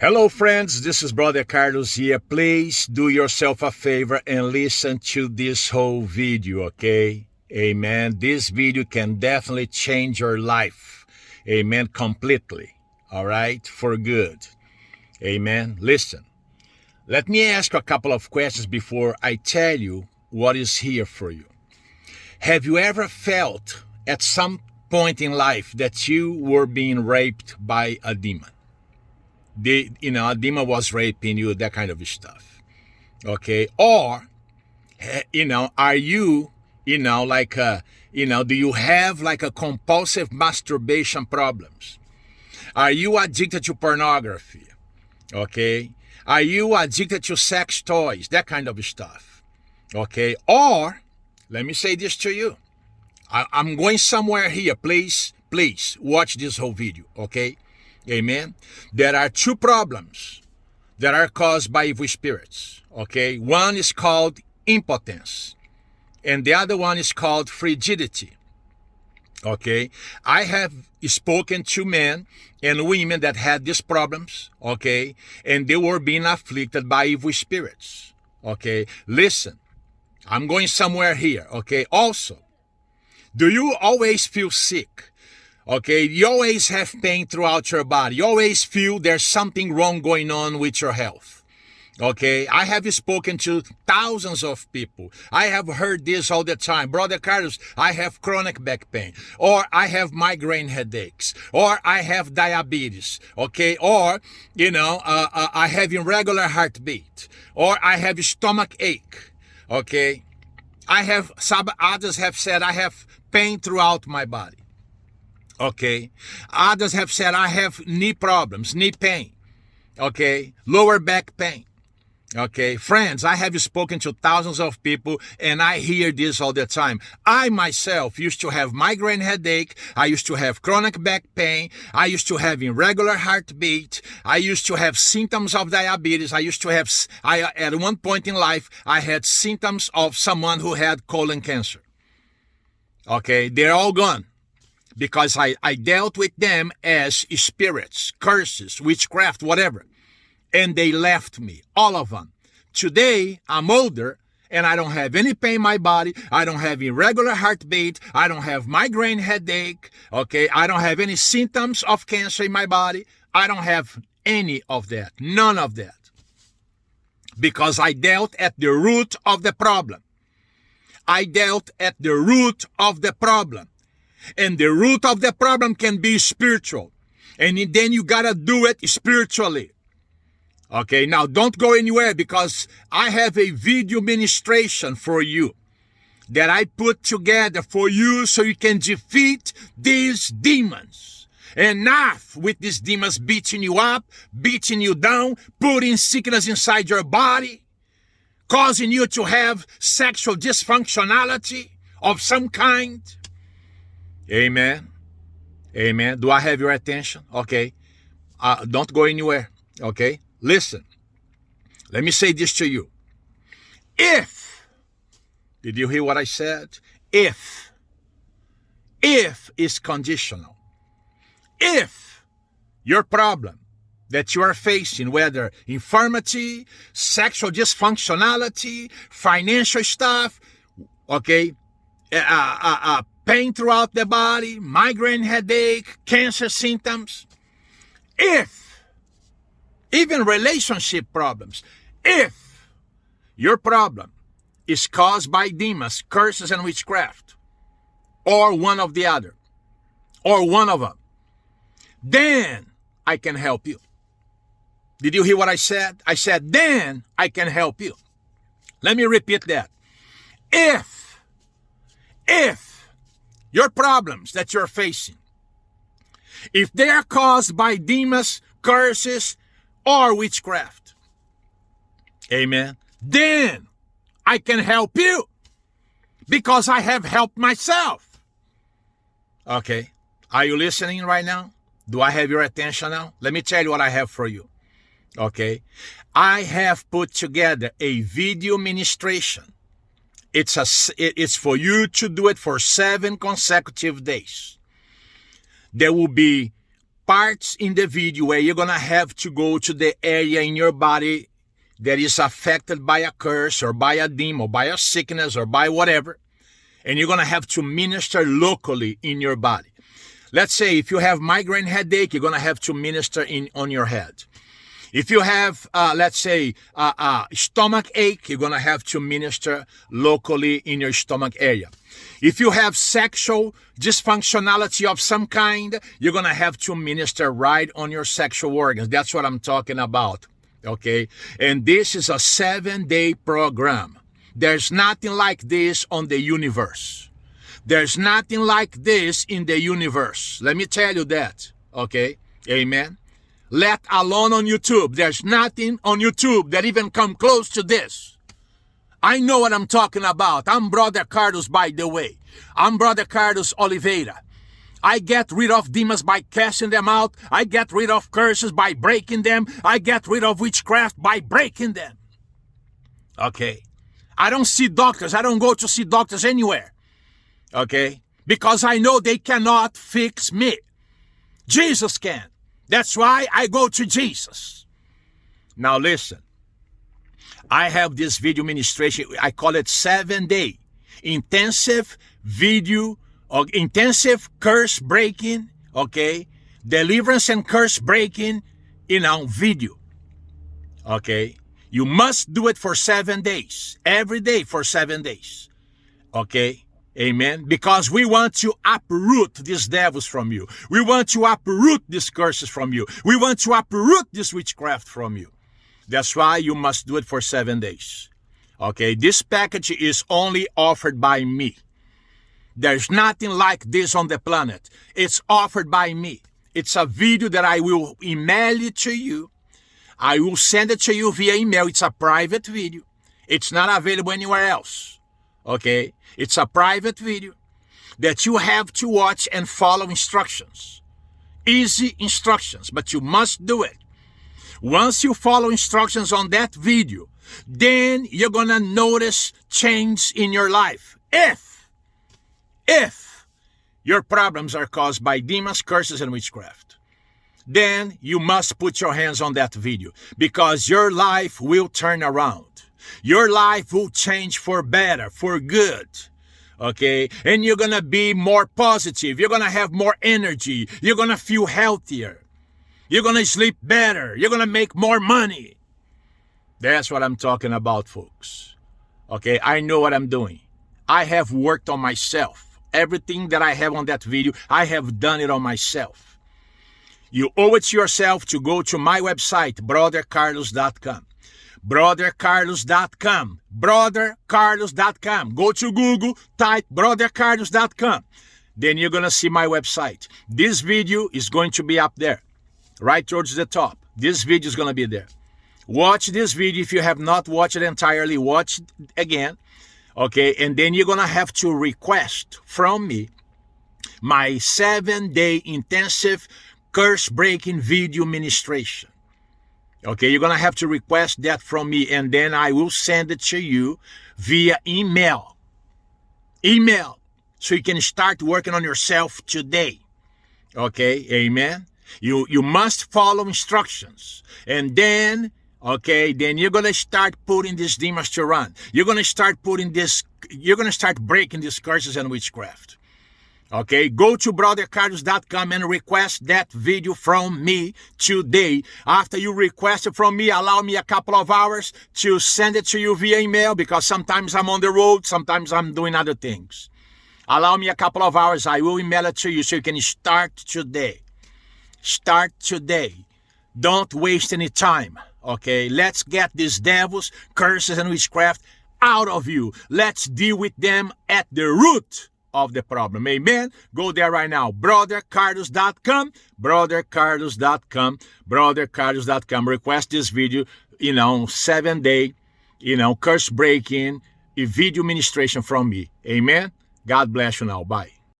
Hello, friends. This is Brother Carlos here. Please do yourself a favor and listen to this whole video, okay? Amen. This video can definitely change your life. Amen. Completely. All right? For good. Amen. Listen. Let me ask you a couple of questions before I tell you what is here for you. Have you ever felt at some point in life that you were being raped by a demon? You know demon was raping you that kind of stuff. Okay? Or eh, you know are you you know like uh you know do you have like a compulsive masturbation problems? Are you addicted to pornography? Okay? Are you addicted to sex toys? That kind of stuff. Okay? Or let me say this to you. I, i'm going somewhere here. Please please watch this whole video. Okay Amen. There are two problems that are caused by evil spirits. Okay. One is called impotence, and the other one is called frigidity. Okay. I have spoken to men and women that had these problems. Okay. And they were being afflicted by evil spirits. Okay. Listen, I'm going somewhere here. Okay. Also, do you always feel sick? Okay, you always have pain throughout your body. You always feel there's something wrong going on with your health. Okay, I have spoken to thousands of people. I have heard this all the time. Brother Carlos, I have chronic back pain, or I have migraine headaches, or I have diabetes. Okay, or, you know, uh, uh, I have irregular heartbeat, or I have stomach ache. Okay, I have, some others have said I have pain throughout my body. Okay. Others have said, I have knee problems, knee pain. Okay. Lower back pain. Okay, friends, I have spoken to thousands of people and I hear this all the time. I myself used to have migraine headache. I used to have chronic back pain. I used to have irregular heartbeat. I used to have symptoms of diabetes. I used to have, I, at one point in life, I had symptoms of someone who had colon cancer. Okay, they're all gone because I, I dealt with them as spirits, curses, witchcraft, whatever. And they left me, all of them. Today, I'm older and I don't have any pain in my body. I don't have irregular heartbeat. I don't have migraine headache. Okay. I don't have any symptoms of cancer in my body. I don't have any of that. None of that. Because I dealt at the root of the problem. I dealt at the root of the problem. And the root of the problem can be spiritual. And then you gotta do it spiritually. Okay, now don't go anywhere because I have a video ministration for you that I put together for you so you can defeat these demons. Enough with these demons beating you up, beating you down, putting sickness inside your body, causing you to have sexual dysfunctionality of some kind. Amen. Amen. Do I have your attention? Okay. Uh, don't go anywhere. Okay. Listen. Let me say this to you. If, did you hear what I said? If, if is conditional. If your problem that you are facing, whether infirmity, sexual dysfunctionality, financial stuff, okay, uh, uh, uh, pain throughout the body, migraine headache, cancer symptoms. If, even relationship problems, if your problem is caused by demons, curses, and witchcraft, or one of the other, or one of them, then I can help you. Did you hear what I said? I said, then I can help you. Let me repeat that. If, if your problems that you're facing, if they are caused by demons, curses, or witchcraft, amen, then I can help you because I have helped myself. Okay, are you listening right now? Do I have your attention now? Let me tell you what I have for you. Okay, I have put together a video ministration it's a it's for you to do it for seven consecutive days. There will be parts in the video where you're going to have to go to the area in your body that is affected by a curse or by a demon or by a sickness or by whatever. And you're going to have to minister locally in your body. Let's say if you have migraine headache, you're going to have to minister in on your head. If you have, uh, let's say, uh, uh, stomach ache, you're going to have to minister locally in your stomach area. If you have sexual dysfunctionality of some kind, you're going to have to minister right on your sexual organs. That's what I'm talking about. Okay. And this is a seven day program. There's nothing like this on the universe. There's nothing like this in the universe. Let me tell you that. Okay. Amen let alone on YouTube. There's nothing on YouTube that even come close to this. I know what I'm talking about. I'm Brother Carlos, by the way. I'm Brother Carlos Oliveira. I get rid of demons by casting them out. I get rid of curses by breaking them. I get rid of witchcraft by breaking them. Okay. I don't see doctors. I don't go to see doctors anywhere. Okay. Because I know they cannot fix me. Jesus can. That's why I go to Jesus. Now listen. I have this video ministration. I call it seven day intensive video or intensive curse breaking. Okay. Deliverance and curse breaking in our video. Okay. You must do it for seven days. Every day for seven days. Okay. Amen. Because we want to uproot these devils from you. We want to uproot these curses from you. We want to uproot this witchcraft from you. That's why you must do it for seven days. Okay. This package is only offered by me. There's nothing like this on the planet. It's offered by me. It's a video that I will email it to you. I will send it to you via email. It's a private video. It's not available anywhere else okay? It's a private video that you have to watch and follow instructions. Easy instructions, but you must do it. Once you follow instructions on that video, then you're gonna notice change in your life. If, if your problems are caused by demons, curses, and witchcraft, then you must put your hands on that video because your life will turn around. Your life will change for better, for good. Okay? And you're gonna be more positive. You're gonna have more energy. You're gonna feel healthier. You're gonna sleep better. You're gonna make more money. That's what I'm talking about, folks. Okay? I know what I'm doing. I have worked on myself. Everything that I have on that video, I have done it on myself. You owe it to yourself to go to my website, brothercarlos.com brothercarlos.com. Brothercarlos.com. Go to Google, type brothercarlos.com. Then you're going to see my website. This video is going to be up there, right towards the top. This video is going to be there. Watch this video. If you have not watched it entirely, watch it again. Okay, and then you're going to have to request from me my seven day intensive curse breaking video ministration. Okay, you're going to have to request that from me and then I will send it to you via email. Email. So you can start working on yourself today. Okay, amen. You you must follow instructions. And then, okay, then you're to start putting these demons to run. You're to start putting this, you're to start breaking these curses and witchcraft. Okay, go to brothercarlos.com and request that video from me today. After you request it from me, allow me a couple of hours to send it to you via email because sometimes I'm on the road, sometimes I'm doing other things. Allow me a couple of hours, I will email it to you so you can start today. Start today. Don't waste any time. Okay, let's get these devils, curses, and witchcraft out of you. Let's deal with them at the root of the problem. Amen. Go there right now. BrotherCarlos.com. BrotherCarlos.com. BrotherCarlos.com. Request this video, you know, seven day, you know, curse breaking, video ministration from me. Amen. God bless you now. Bye.